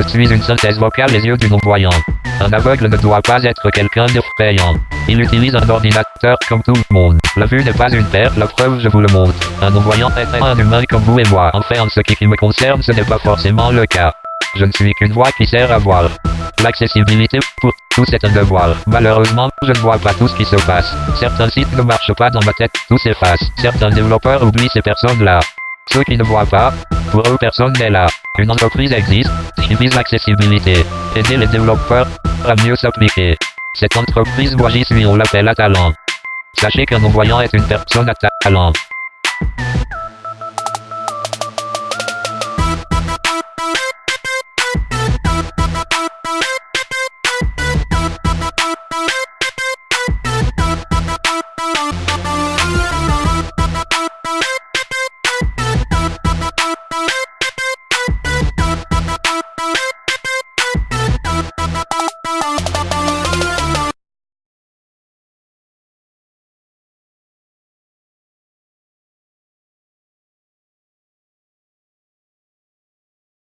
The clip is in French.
Je suis une synthèse vocale les yeux du non-voyant. Un aveugle ne doit pas être quelqu'un d'effrayant. Il utilise un ordinateur comme tout le monde. La vue n'est pas une perte, la preuve je vous le montre. Un non-voyant est un humain comme vous et moi. Enfin en ce qui me concerne ce n'est pas forcément le cas. Je ne suis qu'une voix qui sert à voir. L'accessibilité, pour tous c'est un devoir. Malheureusement, je ne vois pas tout ce qui se passe. Certains sites ne marchent pas dans ma tête, tout s'efface. Certains développeurs oublient ces personnes-là. Ceux qui ne voient pas, pour eux personne n'est là. Une entreprise existe, qui l'accessibilité. Aider les développeurs à mieux s'appliquer. Cette entreprise j'y suis, on l'appelle à talent. Sachez qu'un non-voyant est une personne à talent.